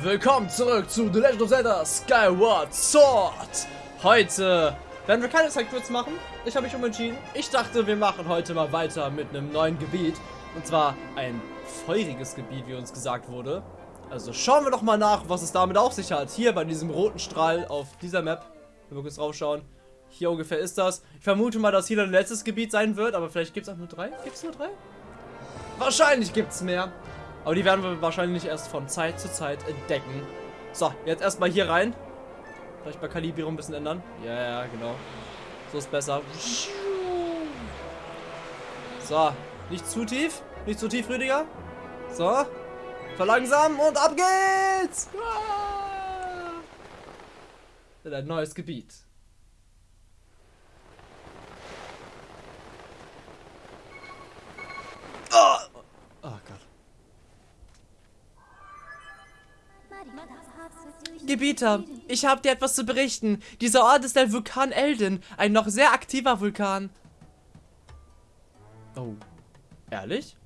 Willkommen zurück zu The Legend of Zelda Skyward Sword. Heute werden wir keine Zeitquits machen. Ich habe mich umentschieden. Ich dachte, wir machen heute mal weiter mit einem neuen Gebiet. Und zwar ein feuriges Gebiet, wie uns gesagt wurde. Also schauen wir doch mal nach, was es damit auf sich hat. Hier bei diesem roten Strahl auf dieser Map. Wenn wir kurz draufschauen. Hier ungefähr ist das. Ich vermute mal, dass hier ein letztes Gebiet sein wird. Aber vielleicht gibt es auch nur drei. Gibt es nur drei? Wahrscheinlich gibt es mehr. Aber die werden wir wahrscheinlich erst von Zeit zu Zeit entdecken. So, jetzt erstmal hier rein. Vielleicht bei Kalibrierung ein bisschen ändern. Ja, ja, genau. So ist besser. So, nicht zu tief. Nicht zu tief, Rüdiger. So. Verlangsamen und ab geht's! In ein neues Gebiet. Gebieter, ich habe dir etwas zu berichten. Dieser Ort ist der Vulkan Elden, ein noch sehr aktiver Vulkan. Oh, ehrlich?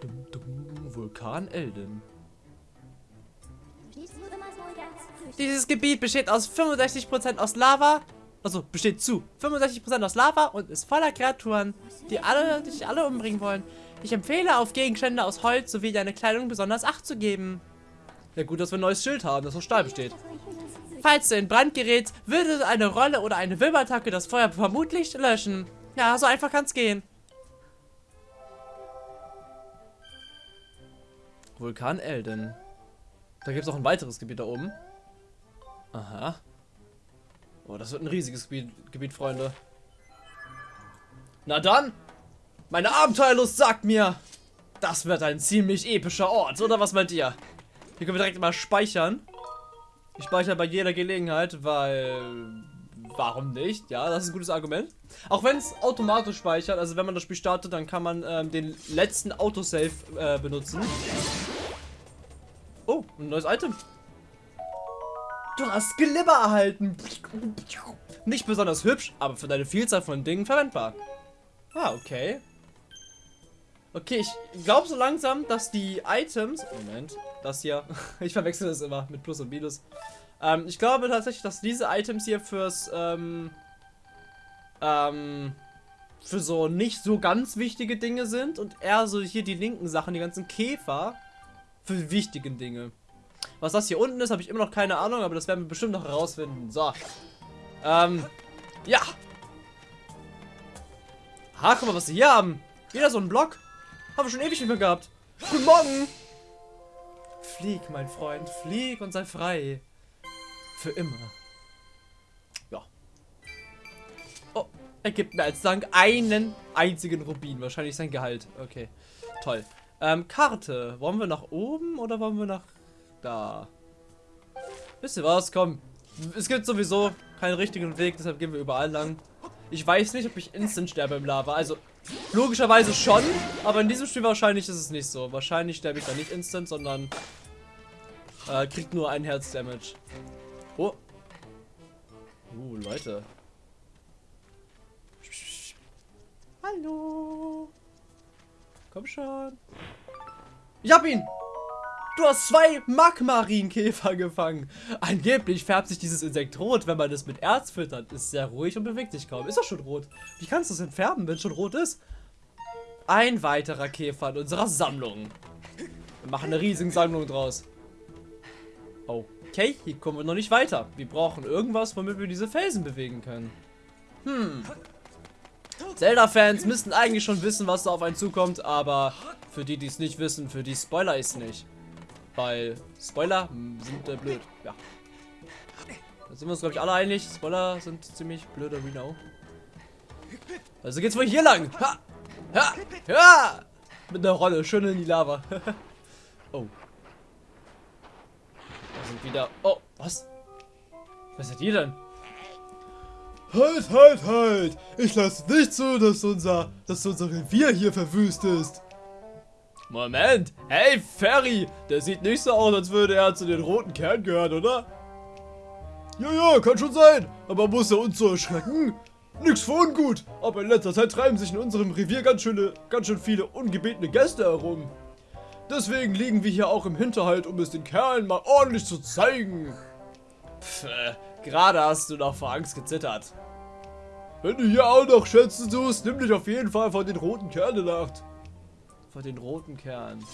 Dum, dum, Vulkan Elden. Dieses Gebiet besteht aus 65% aus Lava, also besteht zu 65% aus Lava und ist voller Kreaturen, die alle dich alle umbringen wollen. Ich empfehle, auf Gegenstände aus Holz sowie deine Kleidung besonders Acht zu geben. Ja gut, dass wir ein neues Schild haben, das aus Stahl besteht. Falls du in Brand gerätst, würde eine Rolle oder eine Wilbattacke das Feuer vermutlich löschen. Ja, so einfach kann's gehen. Vulkan Elden. Da gibt es auch ein weiteres Gebiet da oben. Aha. Oh, das wird ein riesiges Gebiet, Gebiet, Freunde. Na dann, meine Abenteuerlust sagt mir, das wird ein ziemlich epischer Ort, oder was meint ihr? Hier können wir direkt mal speichern. Ich speichere bei jeder Gelegenheit, weil... Warum nicht? Ja, das ist ein gutes Argument. Auch wenn es automatisch speichert, also wenn man das Spiel startet, dann kann man ähm, den letzten Autosave äh, benutzen. Oh, ein neues Item. Du hast Glibber erhalten. Nicht besonders hübsch, aber für deine Vielzahl von Dingen verwendbar. Ah, okay. Okay, ich glaube so langsam, dass die Items... Moment, das hier. ich verwechsel das immer mit Plus und Minus. Ähm, ich glaube tatsächlich, dass diese Items hier fürs... Ähm, ähm, für so nicht so ganz wichtige Dinge sind und eher so hier die linken Sachen, die ganzen Käfer, für die wichtigen Dinge. Was das hier unten ist, habe ich immer noch keine Ahnung, aber das werden wir bestimmt noch herausfinden. So. Ähm, ja. Ha, guck mal, was sie hier haben. Wieder so ein Block. Haben wir schon ewig nicht mehr gehabt. Guten Morgen. Flieg, mein Freund. Flieg und sei frei. Für immer. Ja. Oh, er gibt mir als Dank einen einzigen Rubin. Wahrscheinlich sein Gehalt. Okay, toll. Ähm, Karte. Wollen wir nach oben oder wollen wir nach da? Wisst ihr was? Komm. Es gibt sowieso keinen richtigen Weg, deshalb gehen wir überall lang. Ich weiß nicht, ob ich instant sterbe im Lava. Also, logischerweise schon, aber in diesem Spiel wahrscheinlich ist es nicht so. Wahrscheinlich sterbe ich da nicht instant, sondern äh, kriegt nur ein Herz-Damage. Oh. Uh, Leute. Hallo. Komm schon. Ich hab ihn! Du hast zwei Magmarinkäfer gefangen. Angeblich färbt sich dieses Insekt rot, wenn man es mit Erz füttert. Ist sehr ruhig und bewegt sich kaum. Ist doch schon rot. Wie kannst du es entfärben, wenn es schon rot ist? Ein weiterer Käfer in unserer Sammlung. Wir machen eine riesige Sammlung draus. Okay, hier kommen wir noch nicht weiter. Wir brauchen irgendwas, womit wir diese Felsen bewegen können. Hm. Zelda-Fans müssten eigentlich schon wissen, was da auf einen zukommt, aber für die, die es nicht wissen, für die Spoiler ist nicht. Weil Spoiler sind äh, blöd. Ja. Da sind wir uns, glaube ich, alle einig. Spoiler sind ziemlich blöd, we know. Also geht's wohl hier lang. Ha! Ha! Ja! Mit einer Rolle. Schön in die Lava. oh. Da sind wieder... Oh, was? Was seid ihr denn? Halt, halt, halt! Ich lasse nicht zu, dass unser, dass unser Revier hier verwüstet ist. Moment. Hey, Ferry. Der sieht nicht so aus, als würde er zu den roten Kernen gehören, oder? Ja, ja, kann schon sein. Aber muss er uns so erschrecken? Nix für ungut. Aber in letzter Zeit treiben sich in unserem Revier ganz, schöne, ganz schön viele ungebetene Gäste herum. Deswegen liegen wir hier auch im Hinterhalt, um es den Kerlen mal ordentlich zu zeigen. Pff, äh, gerade hast du noch vor Angst gezittert. Wenn du hier auch noch Schätze suchst, nimm dich auf jeden Fall von den roten Kerlen Acht. Vor den roten Kerlen.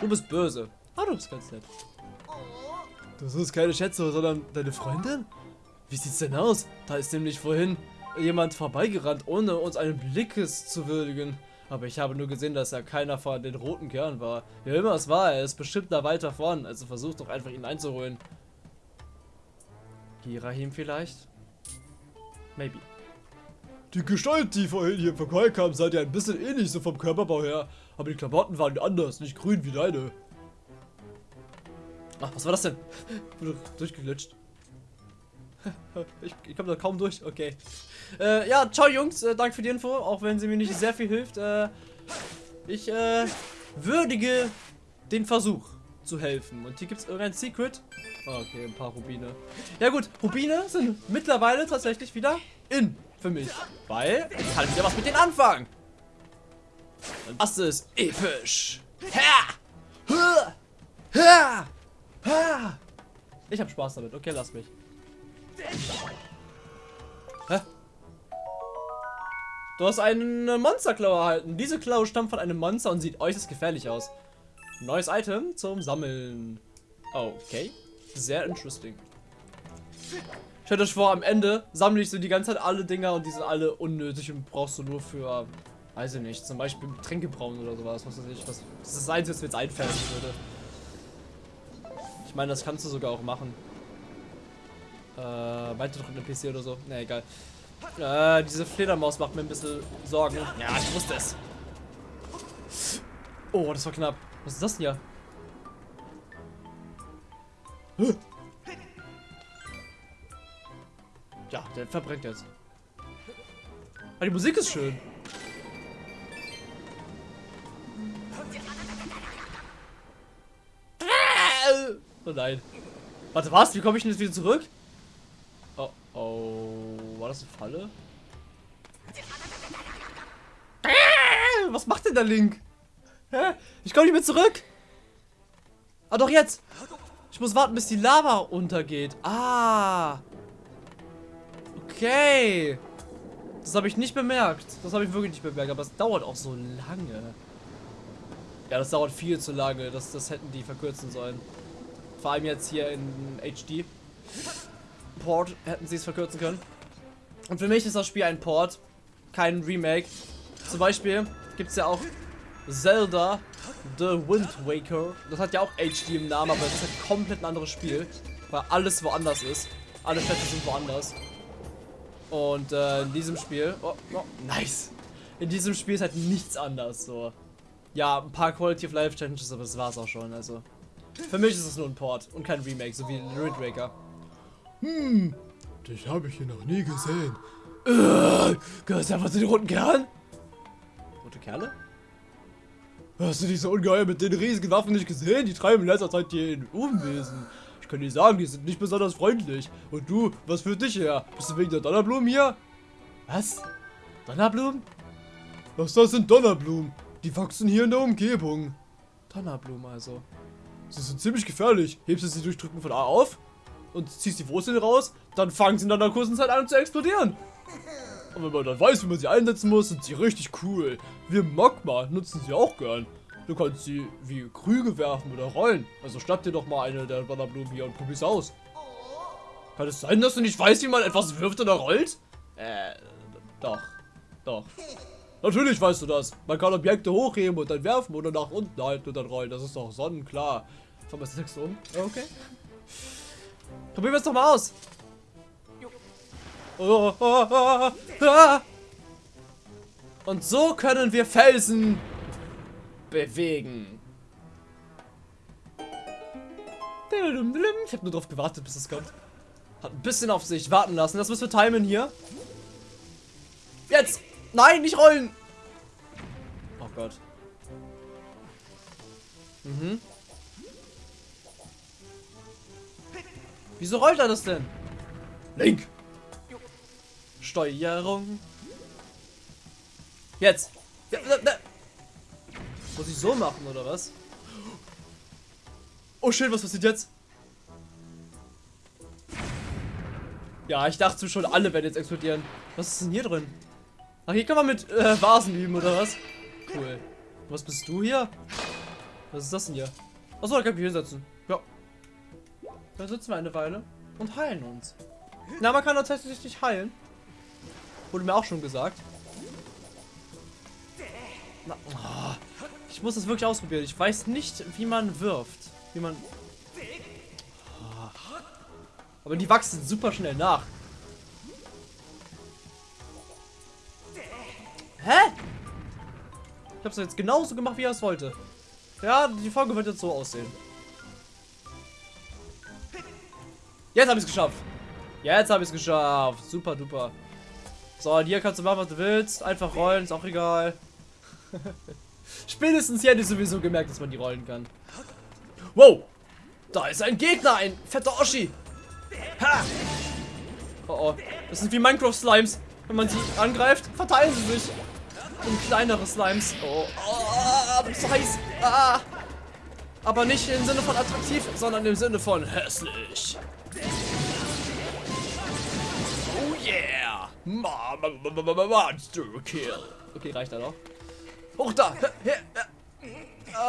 Du bist böse. Ah, du bist ganz nett. Das ist keine Schätze, sondern deine Freundin? Wie sieht's denn aus? Da ist nämlich vorhin jemand vorbeigerannt, ohne uns einen Blickes zu würdigen. Aber ich habe nur gesehen, dass er keiner von den roten Kerlen war. Wer immer es war, er ist bestimmt da weiter vorn. Also versuch doch einfach ihn einzuholen. Girahim vielleicht? Maybe. Die Gestalt, die vorhin hier vorbeikam, sah dir ein bisschen ähnlich so vom Körperbau her. Aber die Klamotten waren anders, nicht grün wie deine. Ach, was war das denn? Wurde durchgeglitscht. Ich, ich komme da kaum durch, okay. Äh, ja, ciao Jungs, äh, danke für die Info, auch wenn sie mir nicht sehr viel hilft. Äh, ich äh, würdige den Versuch zu helfen. Und hier gibt es irgendein Secret. Ah, okay, ein paar Rubine. Ja gut, Rubine sind mittlerweile tatsächlich wieder in für mich. Weil ich kann wieder was mit denen anfangen. Das ist episch. Ich habe Spaß damit. Okay, lass mich. Hä? Du hast eine Monsterklaue erhalten. Diese Klaue stammt von einem Monster und sieht äußerst gefährlich aus. Neues Item zum Sammeln. Okay. Sehr interesting. Stellt euch vor, am Ende sammle ich so die ganze Zeit alle Dinger und die sind alle unnötig und brauchst du nur für, weiß ich nicht, zum Beispiel Tränke brauen oder sowas. Was weiß ich. Was, das ist das Einzige, was mir jetzt einfällt würde. Ich meine, das kannst du sogar auch machen. Äh, weiter drücken PC oder so. Ne, egal. Äh, diese Fledermaus macht mir ein bisschen Sorgen. Ja, ich wusste es. Oh, das war knapp. Was ist das denn hier? Ja, der verbrennt jetzt. Aber die Musik ist schön. Oh nein. Warte, was? Wie komme ich denn jetzt wieder zurück? Oh, oh. War das eine Falle? Was macht denn der Link? Hä? Ich komme nicht mehr zurück. Ah, doch jetzt. Ich muss warten, bis die Lava untergeht. Ah. Okay. Das habe ich nicht bemerkt. Das habe ich wirklich nicht bemerkt. Aber es dauert auch so lange. Ja, das dauert viel zu lange. Das, das hätten die verkürzen sollen. Vor allem jetzt hier in HD. Port hätten sie es verkürzen können. Und für mich ist das Spiel ein Port, kein Remake. Zum Beispiel gibt es ja auch Zelda The Wind Waker. Das hat ja auch HD im Namen, aber es ist halt komplett ein anderes Spiel. Weil alles woanders ist. Alle Städte sind woanders. Und äh, in diesem Spiel... Oh, oh, nice! In diesem Spiel ist halt nichts anders, so. Ja, ein paar Quality of Life Challenges, aber das war's auch schon, also. Für mich ist es nur ein Port und kein Remake, so wie Wind Waker. Hm, dich habe ich hier noch nie gesehen. Äh, gehörst du einfach zu den roten Kerlen? Rote Kerle? Hast du diese Ungeheuer mit den riesigen Waffen nicht gesehen? Die treiben in letzter Zeit hier in Unwesen. Ich kann dir sagen, die sind nicht besonders freundlich. Und du, was für dich her? Bist du wegen der Donnerblumen hier? Was? Donnerblumen? Was das sind Donnerblumen? Die wachsen hier in der Umgebung. Donnerblumen also. Sie sind ziemlich gefährlich. Hebst du sie durch Drücken von A auf und ziehst die Wurzeln raus, dann fangen sie in einer kurzen Zeit an zu explodieren. Und wenn man dann weiß, wie man sie einsetzen muss, sind sie richtig cool. Wir Magma nutzen sie auch gern. Du kannst sie wie Krüge werfen oder rollen. Also schnapp dir doch mal eine der Donnerblumen hier und probier's aus. Kann es sein, dass du nicht weißt, wie man etwas wirft oder rollt? Äh, doch. Doch. Natürlich weißt du das. Man kann Objekte hochheben und dann werfen oder nach unten halten und dann rollen. Das ist doch sonnenklar. Fahren wir das nächste um? Okay. Probieren wir es doch mal aus. Oh, oh, oh, ah. Und so können wir Felsen bewegen. Ich habe nur darauf gewartet, bis es kommt. Hat ein bisschen auf sich warten lassen. Das müssen wir timen hier. Jetzt! Nein, nicht rollen! Oh Gott. Mhm. Wieso rollt er das denn? Link! Steuerung. Jetzt! Ja, ja, ja. Muss ich so machen, oder was? Oh shit, was passiert jetzt? Ja, ich dachte schon, alle werden jetzt explodieren. Was ist denn hier drin? Ach, hier kann man mit äh, Vasen üben, oder was? Cool. Was bist du hier? Was ist das denn hier? Achso, da kann ich mich hinsetzen. Ja. Da sitzen wir eine Weile und heilen uns. Na, man kann tatsächlich nicht heilen. Wurde mir auch schon gesagt. Na, oh, ich muss das wirklich ausprobieren. Ich weiß nicht, wie man wirft. Wie man... Oh. Aber die wachsen super schnell nach. Hä? Ich hab's jetzt genauso gemacht, wie er es wollte. Ja, die Folge wird jetzt so aussehen. Jetzt habe ich es geschafft. Jetzt habe ich es geschafft. Super duper. So, hier kannst du machen, was du willst. Einfach rollen, ist auch egal. Spätestens hier hätte ich sowieso gemerkt, dass man die rollen kann. Wow! Da ist ein Gegner, ein fetter Oschi. Ha! Oh oh. Das sind wie Minecraft-Slimes. Wenn man sie angreift, verteilen sie sich. In kleinere Slimes. Oh, oh das ist heiß. Ah. Aber nicht im Sinne von attraktiv, sondern im Sinne von hässlich. Oh yeah! Monster Kill. Okay, reicht da noch. Hoch da!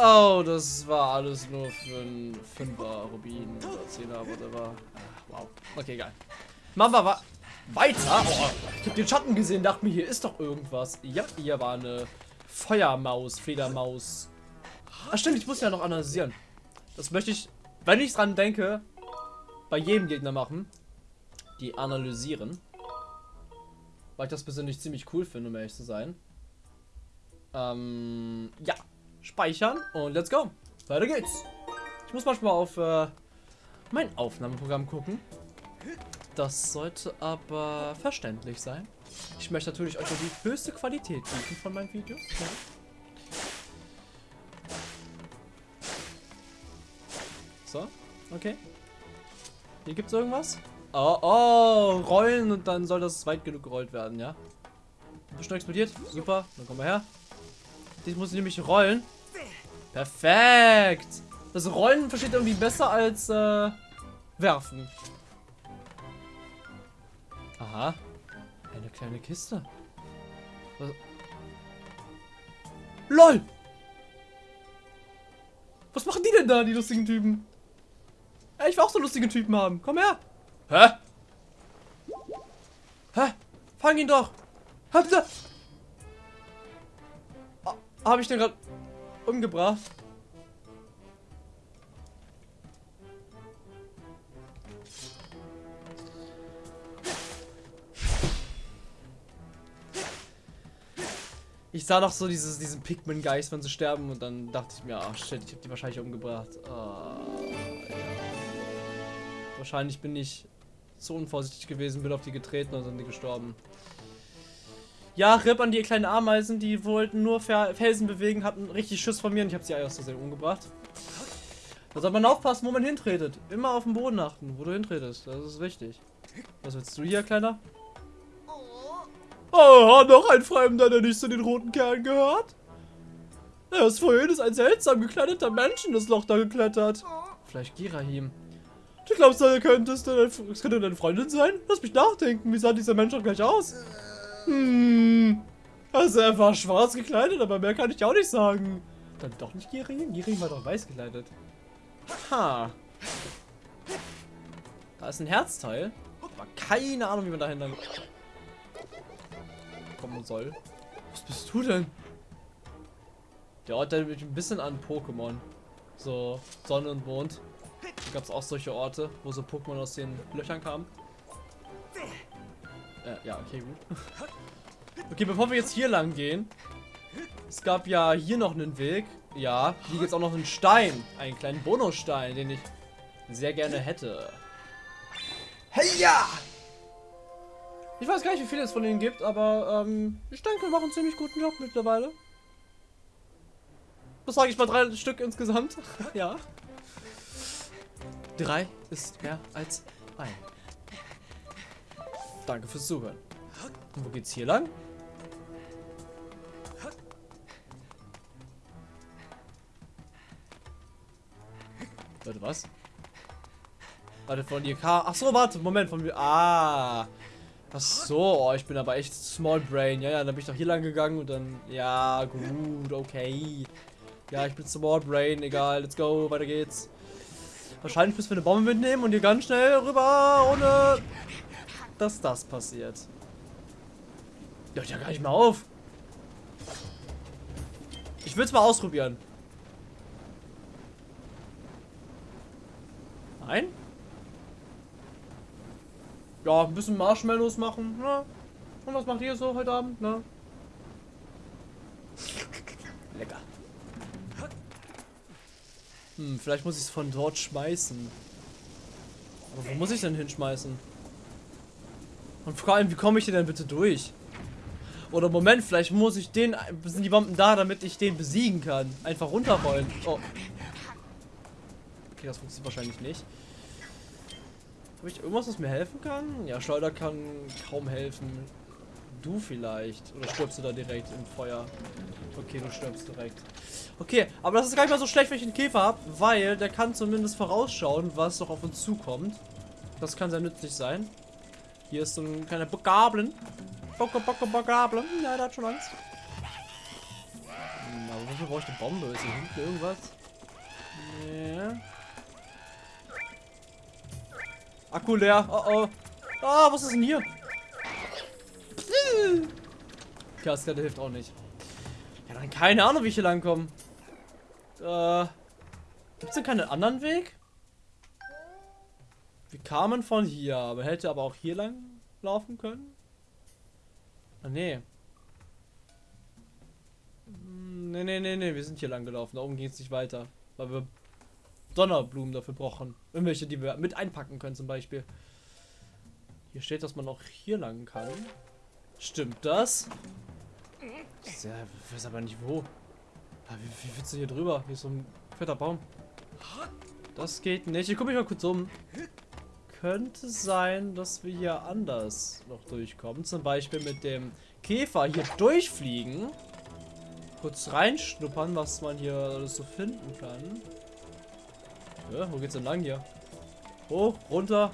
Oh, das war alles nur für ein 5er Rubin oder 10er, whatever. Wow. Okay, geil. Machen wir wa weiter. Oh, ich habe den Schatten gesehen, dachte mir, hier ist doch irgendwas. Ja, hier war eine Feuermaus, Fledermaus. Ach stimmt, ich muss ja noch analysieren. Das möchte ich, wenn ich dran denke, bei jedem Gegner machen. Die analysieren. Weil ich das persönlich ziemlich cool finde, um ehrlich zu sein. Ähm, ja. Speichern und let's go. Weiter geht's. Ich muss manchmal auf äh, mein Aufnahmeprogramm gucken. Das sollte aber verständlich sein. Ich möchte natürlich euch die höchste Qualität bieten von meinen Videos. Ja. So, okay. Hier gibt's irgendwas? Oh, oh, rollen und dann soll das weit genug gerollt werden, ja? Bestimmt explodiert. Super, dann kommen wir her. Die muss ich nämlich rollen. Perfekt. Das Rollen versteht irgendwie besser als äh, werfen. Aha. Eine kleine Kiste. Was? LOL! Was machen die denn da, die lustigen Typen? Ja, ich will auch so lustige Typen haben. Komm her. Hä? Hä? Fang ihn doch. Habt ihr... Habe ich den gerade umgebracht? Ich sah noch so dieses, diesen Pikmin-Geist, wenn sie sterben und dann dachte ich mir, ach shit, ich habe die wahrscheinlich umgebracht. Oh, ja. Wahrscheinlich bin ich zu unvorsichtig gewesen, bin auf die getreten und sind die gestorben. Ja, RIP an die kleinen Ameisen, die wollten nur Felsen bewegen, hatten richtig Schiss von mir und ich habe sie aus Versehen umgebracht. Da soll man aufpassen, wo man hintretet. Immer auf den Boden achten, wo du hintretest. Das ist wichtig. Was willst du hier, Kleiner? Oh, noch ein Fremder, der nicht zu den roten Kerlen gehört? Erst vorhin ist ein seltsam gekleideter Mensch in das Loch da geklettert. Vielleicht Girahim. Du glaubst, er könnte es könnte deine Freundin sein? Lass mich nachdenken, wie sah dieser Mensch auch gleich aus? Hm. Also er war schwarz gekleidet, aber mehr kann ich auch nicht sagen. Dann doch nicht Girin? Girin war doch weiß gekleidet. Ha. Da ist ein Herzteil. Aber keine Ahnung, wie man dahin dann kommen soll. Was bist du denn? Der Ort erinnert mich ein bisschen an Pokémon. So Sonne und Mond. Da gab es auch solche Orte, wo so Pokémon aus den Löchern kamen. Äh, ja, okay, gut. Okay, bevor wir jetzt hier lang gehen. Es gab ja hier noch einen Weg. Ja, hier gibt es auch noch einen Stein. Einen kleinen Bonusstein, den ich sehr gerne hätte. Hey ja! Ich weiß gar nicht, wie viele es von denen gibt, aber ähm, ich denke, wir machen einen ziemlich guten Job mittlerweile. Was sage ich mal? Drei Stück insgesamt? ja. Drei ist mehr als ein. Danke fürs Zuhören. Und wo geht's hier lang? Warte, was? Warte, von dir K. Ach so, warte, Moment, von mir. Ah. Ach so, oh, ich bin aber echt Small Brain. Ja, ja, dann bin ich doch hier lang gegangen und dann. Ja, gut, okay. Ja, ich bin Small Brain, egal, let's go, weiter geht's. Wahrscheinlich müssen wir eine Bombe mitnehmen und hier ganz schnell rüber, ohne dass das passiert. Hört ja gar nicht mehr auf. Ich will es mal ausprobieren. Nein? Ja, ein bisschen Marshmallows machen. Ne? Und was macht ihr so heute Abend? Ne? Lecker. Hm, vielleicht muss ich es von dort schmeißen. Aber wo muss ich denn hinschmeißen? Und vor allem, wie komme ich hier denn bitte durch? Oder Moment, vielleicht muss ich den... Sind die Bomben da, damit ich den besiegen kann? Einfach runterrollen. Oh. Okay, das funktioniert wahrscheinlich nicht. Habe ich irgendwas, was mir helfen kann? Ja, Schleuder kann kaum helfen. Du vielleicht. Oder stirbst du da direkt im Feuer? Okay, du stirbst direkt. Okay, aber das ist gar nicht mal so schlecht, wenn ich einen Käfer habe, weil der kann zumindest vorausschauen, was noch auf uns zukommt. Das kann sehr nützlich sein. Hier ist so ein kleiner Bockablen. Bocke, Bocke, Bockablen. Ja, der hat schon Angst. Aber wofür brauche ich eine Bombe? Ist hier hinten irgendwas? Ja. Akku leer. Oh oh. Ah, was ist denn hier? Kaskade hilft auch nicht. Ja, dann keine Ahnung, wie ich hier lang komme. Äh, Gibt es denn keinen anderen Weg? Kamen von hier, aber hätte aber auch hier lang laufen können? Ah, nee. Hm, nee, nee, nee, nee, wir sind hier lang gelaufen. Da oben geht es nicht weiter. Weil wir Donnerblumen dafür brauchen. Irgendwelche, die wir mit einpacken können zum Beispiel. Hier steht, dass man auch hier lang kann. Stimmt das? Ich weiß aber nicht wo. Ah, wie, wie willst du hier drüber? Hier ist so ein fetter Baum. Das geht nicht. Ich gucke mich mal kurz um. Könnte sein, dass wir hier anders noch durchkommen. Zum Beispiel mit dem Käfer hier durchfliegen. Kurz reinschnuppern, was man hier alles so finden kann. Ja, wo geht's denn lang hier? Hoch, runter.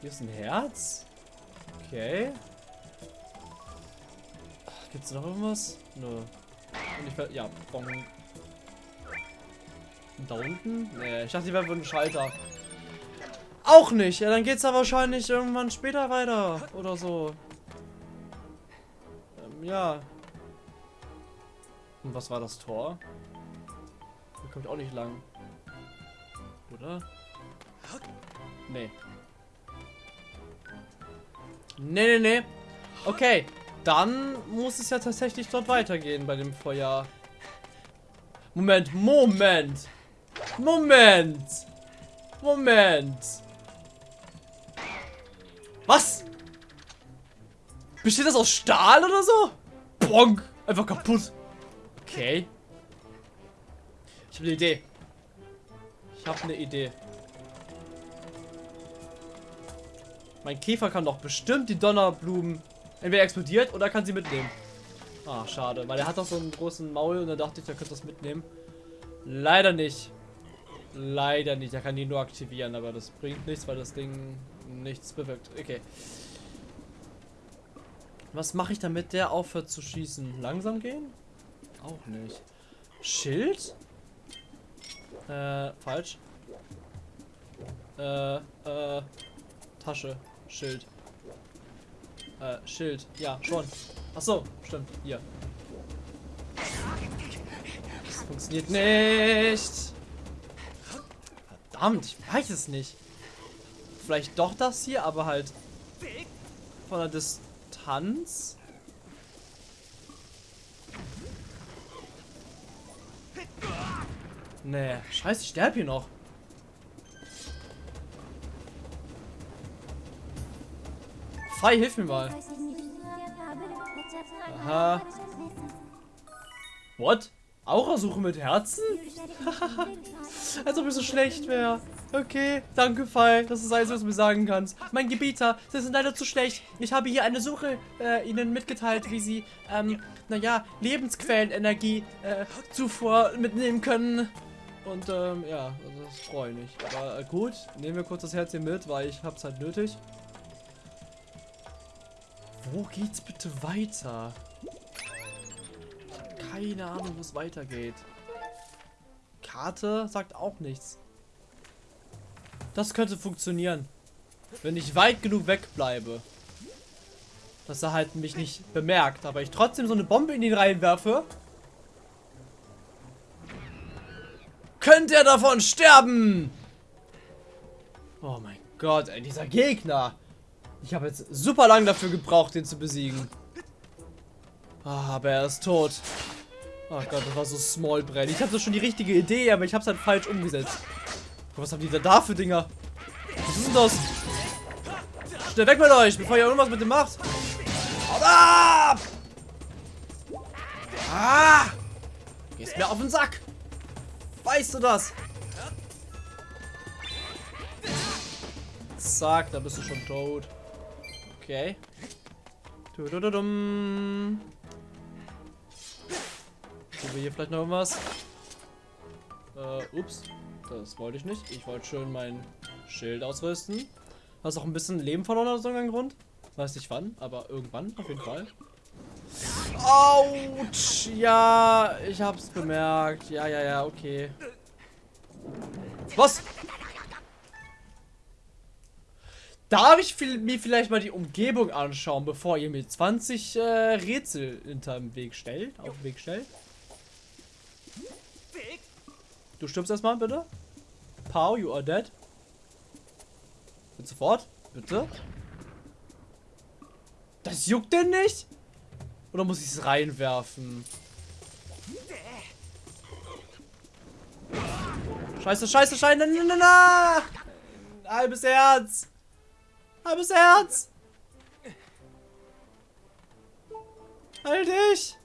Hier ist ein Herz. Okay. Gibt's noch irgendwas? Nö. Und ich ja, Bong. Da unten? Nee, ich dachte, die wären ein Schalter. Auch nicht. Ja, dann geht's da wahrscheinlich irgendwann später weiter. Oder so. Ähm, ja. Und was war das Tor? Da kommt auch nicht lang. Oder? Nee. Nee, nee, nee. Okay. Dann muss es ja tatsächlich dort weitergehen bei dem Feuer. Moment, Moment. Moment. Moment. Besteht das aus Stahl oder so? Bonk. Einfach kaputt. Okay. Ich habe eine Idee. Ich habe eine Idee. Mein Käfer kann doch bestimmt die Donnerblumen entweder explodiert oder kann sie mitnehmen. Ah, schade, weil er hat doch so einen großen Maul und da dachte ich, er könnte das mitnehmen. Leider nicht. Leider nicht. Er kann die nur aktivieren, aber das bringt nichts, weil das Ding nichts bewirkt. Okay. Was mache ich damit, der aufhört zu schießen? Langsam gehen? Auch nicht. Schild? Äh, falsch. Äh, äh, Tasche, Schild. Äh, Schild. Ja, schon. Ach so, stimmt. Hier. Das funktioniert nicht. Verdammt, ich weiß es nicht. Vielleicht doch das hier, aber halt von der Distanz. Nee, scheiße, ich sterbe hier noch. Fei, hilf mir mal. Aha. What? Aurasuche mit Herzen? Als ob es so schlecht wäre. Okay, danke, Fei. Das ist alles, was du mir sagen kannst. Mein Gebieter, sie sind leider zu schlecht. Ich habe hier eine Suche äh, ihnen mitgeteilt, wie sie, ähm, naja, Lebensquellenenergie äh, zuvor mitnehmen können. Und ähm, ja, also das freue ich mich. Aber äh, gut, nehmen wir kurz das Herz hier mit, weil ich hab's halt nötig. Wo geht's bitte weiter? Ich hab keine Ahnung, wo es weitergeht. Karte sagt auch nichts. Das könnte funktionieren. Wenn ich weit genug wegbleibe. Dass er halt mich nicht bemerkt, aber ich trotzdem so eine Bombe in ihn reinwerfe. Könnte er davon sterben? Oh mein Gott, ey, dieser Gegner. Ich habe jetzt super lang dafür gebraucht, den zu besiegen. Ah, aber er ist tot. Oh Gott, das war so small brain. Ich hatte schon die richtige Idee, aber ich habe es halt falsch umgesetzt. Was haben die da, da für Dinger? Was ist denn das? Schnell weg mit euch, bevor ihr irgendwas mit dem macht. Haut ab! Ah! Gehst mir auf den Sack. Weißt du das? Zack, da bist du schon tot. Okay. Tudududum. Tun wir hier vielleicht noch irgendwas? Äh, ups. Das wollte ich nicht. Ich wollte schön mein Schild ausrüsten. Hast auch ein bisschen Leben verloren aus irgendeinem Grund. Weiß nicht wann, aber irgendwann auf jeden Fall. Autsch! Ja, ich hab's bemerkt. Ja, ja, ja, okay. Was? Darf ich mir vielleicht mal die Umgebung anschauen, bevor ihr mir 20 äh, Rätsel hinter dem Weg stellt, auf den Weg stellt? Du stirbst erstmal, bitte. Pow, you are dead. Bitte sofort. Bitte. Das juckt denn nicht? Oder muss ich es reinwerfen? Scheiße, scheiße, scheiße. Na, na, na. Halbes Herz. Halbes Herz. Halt dich.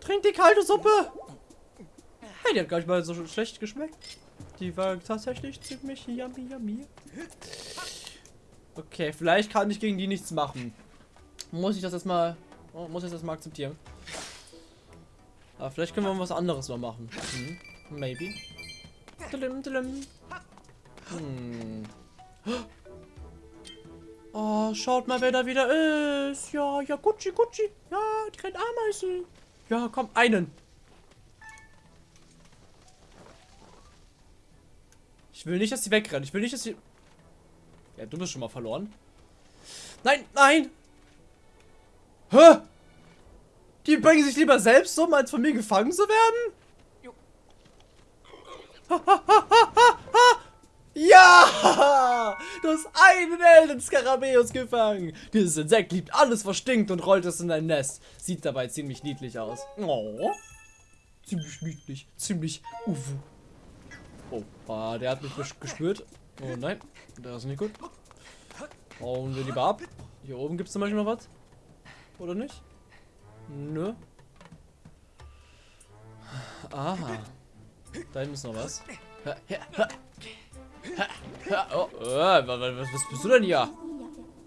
Trink die kalte Suppe. Hey, die hat gar nicht mal so schlecht geschmeckt. Die war tatsächlich ziemlich yummy, yummy. Okay, vielleicht kann ich gegen die nichts machen. Muss ich das erstmal, oh, muss ich das mal akzeptieren. Aber vielleicht können wir was anderes mal machen. Hm, maybe. Dilim, dilim. Hm. Oh, schaut mal, wer da wieder ist. Ja, ja, Gucci, Gucci. Ja, die kleinen Ameisen. Ja, komm, einen. Ich will nicht, dass sie wegrennen. Ich will nicht, dass sie... Ja, du bist schon mal verloren. Nein, nein! Hä? Die bringen sich lieber selbst um, als von mir gefangen zu werden? ja! Du hast einen Elden Skarabäus gefangen. Dieses Insekt liebt alles, was stinkt und rollt es in ein Nest. Sieht dabei ziemlich niedlich aus. Oh. Ziemlich niedlich. Ziemlich uwu. Oh, ah, der hat mich gespürt. Oh nein, das ist nicht gut. Hauen wir lieber ab. Hier oben gibt es zum Beispiel noch was. Oder nicht? Nö. Aha. Da hinten ist noch was. Oh, äh, was, bist du denn hier?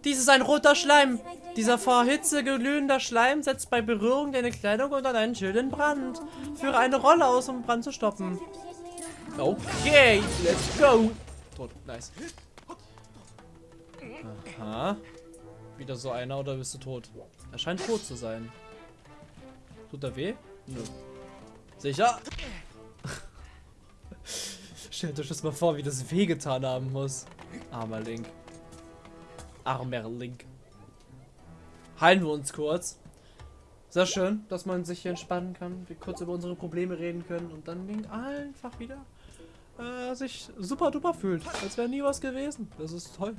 Dies ist ein roter Schleim. Dieser vor Hitze glühender Schleim setzt bei Berührung deine Kleidung unter deinen Schild in Brand. Führe eine Rolle aus, um Brand zu stoppen. Okay, let's go. Tot, nice. Aha. Wieder so einer oder bist du tot? Er scheint tot zu sein. Tut er weh? Nö. Sicher? Stellt euch das mal vor, wie das wehgetan haben muss. Armer Link. Armer Link. Heilen wir uns kurz. Sehr schön, dass man sich hier entspannen kann, wir kurz über unsere Probleme reden können und dann Link einfach wieder äh, sich super duper fühlt. Als wäre nie was gewesen. Das ist toll.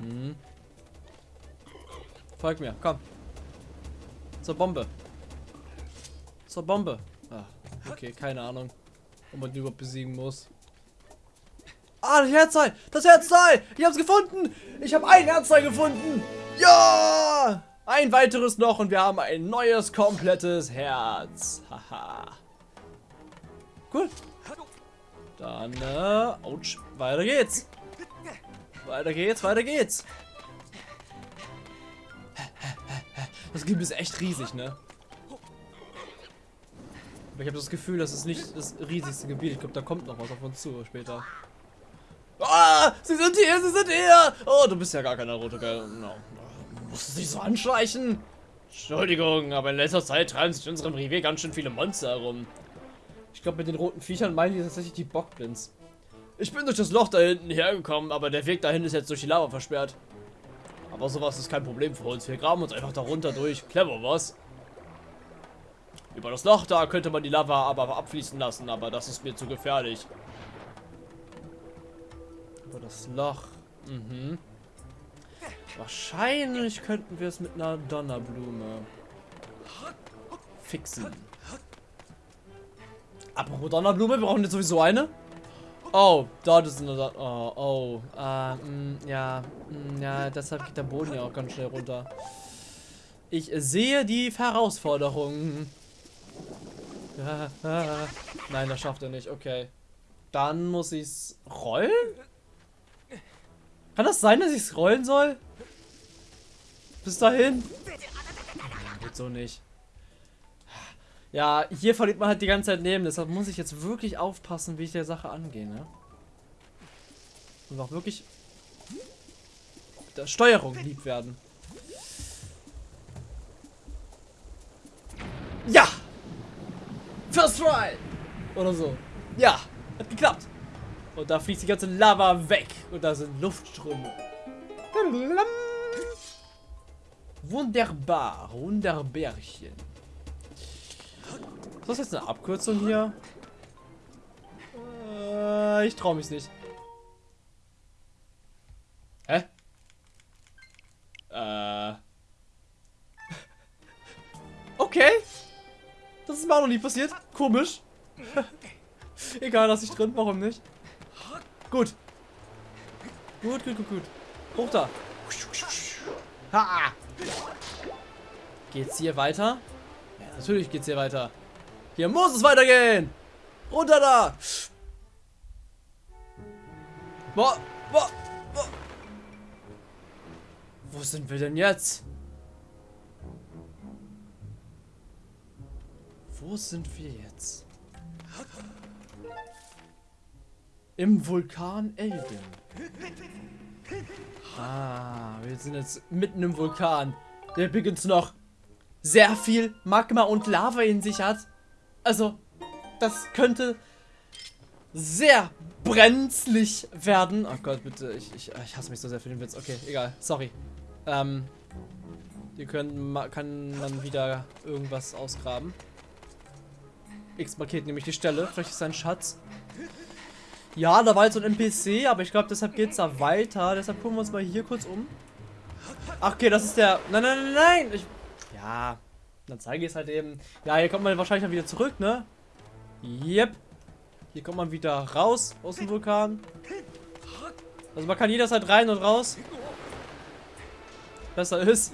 Mhm. Folg mir, komm. Zur Bombe. Zur Bombe. Ah, okay, keine Ahnung. Ob man die überhaupt besiegen muss. Ah, das Herzteil! Das Herzteil! Ich hab's gefunden! Ich habe ein Herzteil gefunden! Ja! Ein weiteres noch und wir haben ein neues, komplettes Herz. Haha. cool. Dann, äh, ouch, weiter geht's. Weiter geht's, weiter geht's. Das Gebiet ist echt riesig, ne? Aber ich habe das Gefühl, das ist nicht das riesigste Gebiet. Ich glaube, da kommt noch was auf uns zu später. Ah, sie sind hier, sie sind hier. Oh, du bist ja gar keiner rote, gell? No. Du musst dich so anschleichen. Entschuldigung, aber in letzter Zeit treiben sich in unserem Revier ganz schön viele Monster herum. Ich glaube, mit den roten Viechern meinen die tatsächlich die Bockblins. Ich bin durch das Loch da hinten hergekommen, aber der Weg dahin ist jetzt durch die Lava versperrt. Aber sowas ist kein Problem für uns. Wir graben uns einfach da runter durch. Clever, was? Über das Loch da könnte man die Lava aber abfließen lassen, aber das ist mir zu gefährlich. Über das Loch. Mhm. Wahrscheinlich könnten wir es mit einer Donnerblume fixen. Apropos Donnerblume, wir brauchen jetzt sowieso eine. Oh, dort ist eine Don Oh, oh. Äh, mh, ja. Mh, ja, deshalb geht der Boden ja auch ganz schnell runter. Ich sehe die Herausforderung. Ah, nein, das schafft er nicht. Okay. Dann muss ich es rollen? Kann das sein, dass ich es rollen soll? Bis dahin? Geht so nicht. Ja, hier verliert man halt die ganze Zeit Leben. Deshalb muss ich jetzt wirklich aufpassen, wie ich der Sache angehe, ne? Und auch wirklich der Steuerung lieb werden. Ja! First try! Oder so. Ja, hat geklappt. Und da fließt die ganze Lava weg. Und da sind Luftströme. Wunderbar. Wunderbärchen. Ist das jetzt eine Abkürzung hier? Äh, ich traue mich nicht. Hä? Äh. Okay. Das ist mir auch noch nie passiert. Komisch. Egal, lass ich drin. Warum nicht? Gut. Gut, gut, gut, gut. Hoch da. Ha! Geht's hier weiter? Ja, natürlich geht's hier weiter. Hier muss es weitergehen. Runter da. Boah, boah, boah. Wo sind wir denn jetzt? Wo sind wir jetzt? Im Vulkan Elden. Ah, wir sind jetzt mitten im Vulkan. Der übrigens noch sehr viel Magma und Lava in sich hat. Also, das könnte sehr brenzlig werden. Oh Gott, bitte. Ich, ich, ich hasse mich so sehr für den Witz. Okay, egal. Sorry. Ähm, hier können, kann man wieder irgendwas ausgraben. X markiert nämlich die Stelle. Vielleicht ist ein Schatz. Ja, da war jetzt so ein NPC, aber ich glaube, deshalb geht es da weiter. Deshalb gucken wir uns mal hier kurz um. Ach, okay, das ist der... Nein, nein, nein, nein! Ich... Ja, dann zeige ich es halt eben. Ja, hier kommt man wahrscheinlich dann wieder zurück, ne? Yep. Hier kommt man wieder raus aus dem Vulkan. Also man kann jederzeit rein und raus. Besser ist.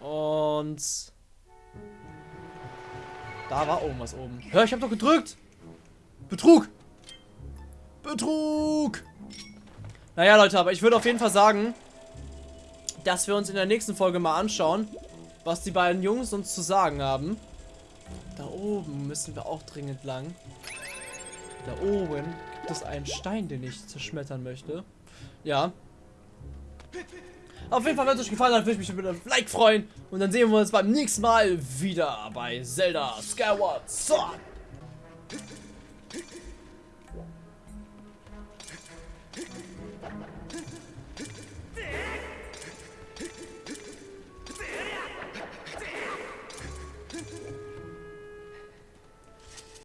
Und... Da war irgendwas oben. Hör, ich hab doch gedrückt. Betrug. Betrug. Naja, Leute, aber ich würde auf jeden Fall sagen, dass wir uns in der nächsten Folge mal anschauen, was die beiden Jungs uns zu sagen haben. Da oben müssen wir auch dringend lang. Da oben gibt es einen Stein, den ich zerschmettern möchte. Ja. Auf jeden Fall, wenn es euch gefallen hat, würde ich mich über ein Like freuen. Und dann sehen wir uns beim nächsten Mal wieder bei Zelda Skyward Sword.